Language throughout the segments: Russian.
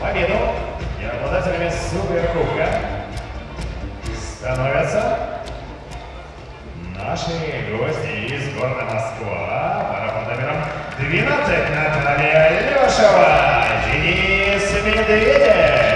победу и обладателями Суперкубка становятся наши гости из города Москва. Пара под номером 12 Наталья Лешева, Денис Медведев.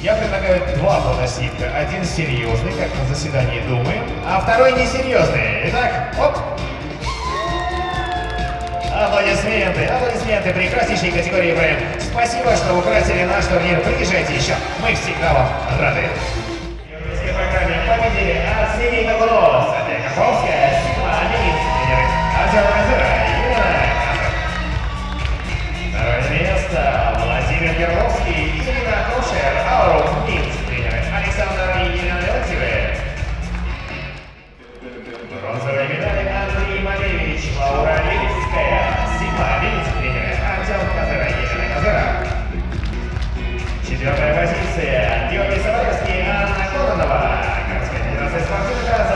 Я предлагаю два фотоснимка. Один серьезный, как на заседании Думы, а второй несерьезный. Итак, оп! Аплодисменты, аплодисменты прекраснейшей категории ВМ. Спасибо, что украсили наш турнир. Приезжайте еще, мы всегда вам рады. В программе победили от Кабло, Садия Карповская, Четвертая позиция Георгий Саваревский, Анна Коронова. Городская федерация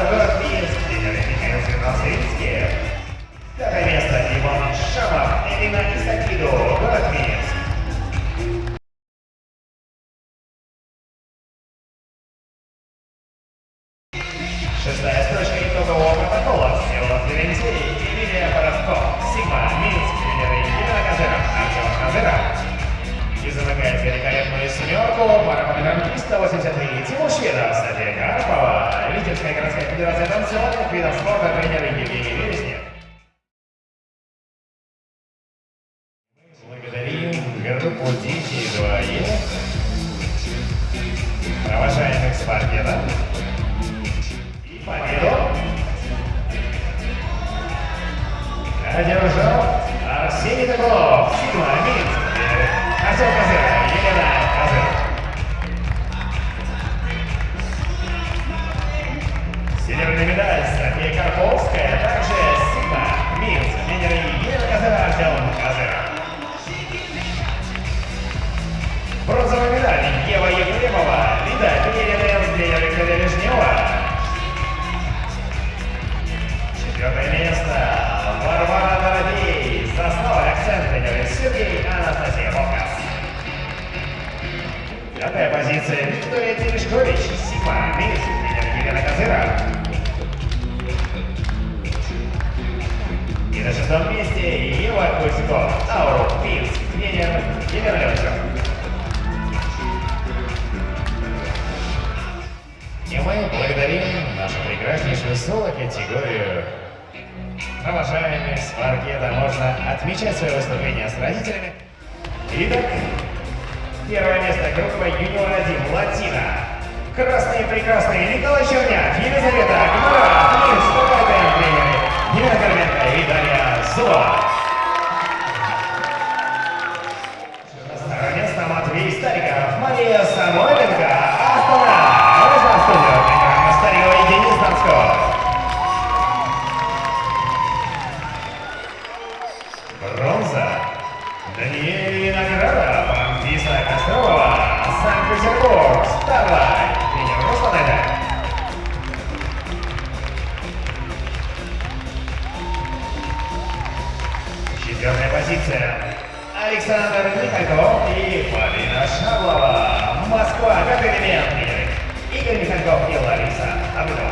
183 Тимур Шведов, София Карпова, Витебская городская федерация танцевальных видов спорта, тренер Евгений Вереснев. Благодарим группу Дети 2Е, провожаемых спортсменов и победу. Одержал. Пятая позиция Виктория Терешкович, Минск, тренер Елена Казыра. И на шестом месте Ева Кузькова, Ауру, Минск, тренер Елена Левчев. И мы благодарим нашу прекраснейшую соло-категорию. Провожаемых с паркета можно отмечать свое выступление с родителями. Итак, первое место группа Юниор-1 Латина. Красные прекрасные Николай Черняк, Елизавета Гмара, Минск, КВТ, тренеры Елена Карменко и Дарья Зуба. Второе место Матвей Стариков, Мария Самойленко, Четвертая позиция. Александр Михальков и Полина Шаблова. Москва, как элемент. Игорь Михальков и Лариса Абдова.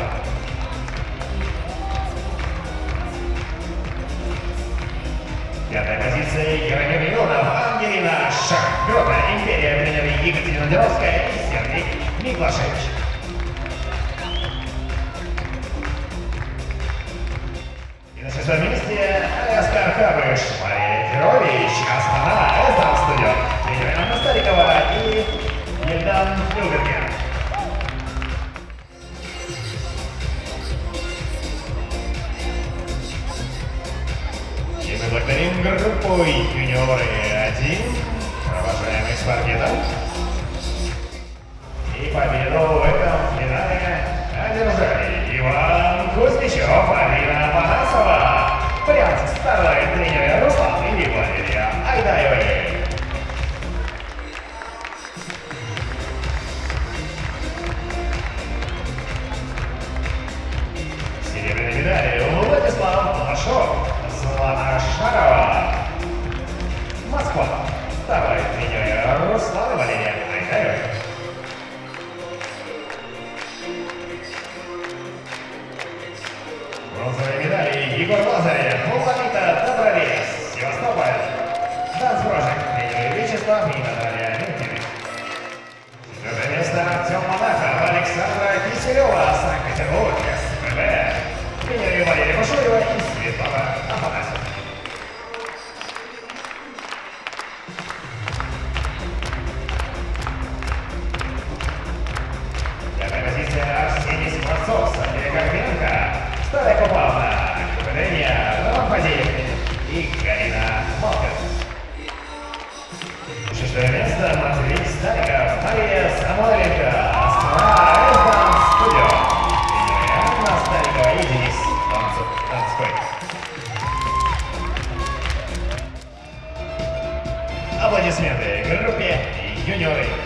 Пятая позиция Яромир Юнов, Ангелина Шахбёта, Империя Бленера Екатерина Деровская и Сергей Миклашевич. группой юниоры 1, провожаемый с паркетом. И победу в этом финале одержали Иван Кузьмичев, Алина Панасова. Прям второй тренер Viva Roséia! señor y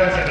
gracias.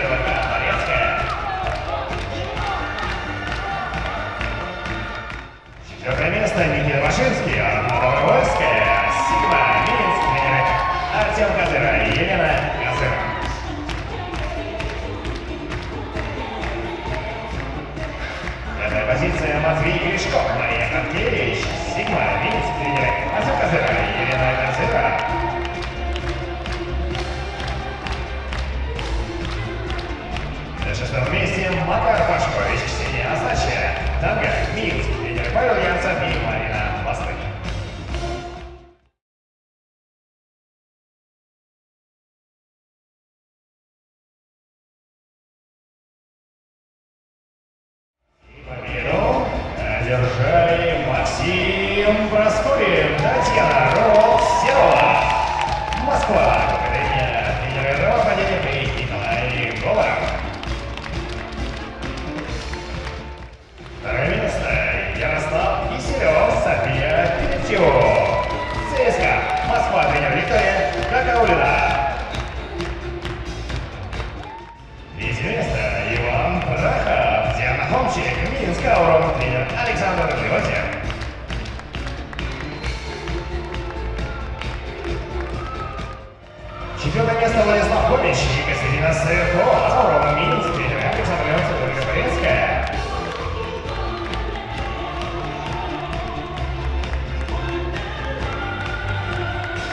Минасы форум Минск, передача самолета Благовещенская.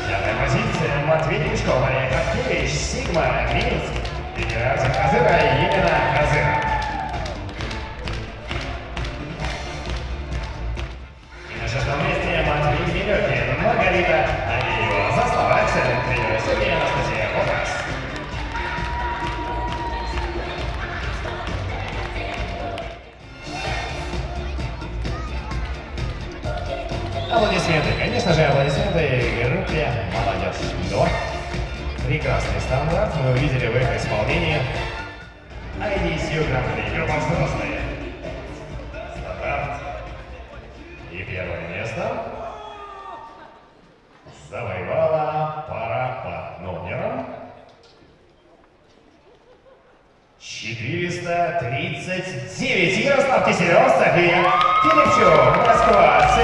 Пятая позиция Матвей Юшков, Олег Аркевич, Сигма, Минск, Федерация Хазыра, Елена Хазыра. И на шестом месте Матвей Зеленкин, Маргарита вы увидели в их исполнении. Айди IDCU Grand Игр возрастные. И первое место завоевала пара под номером 439. Ярослав Киселев, София Филипчук, Москва,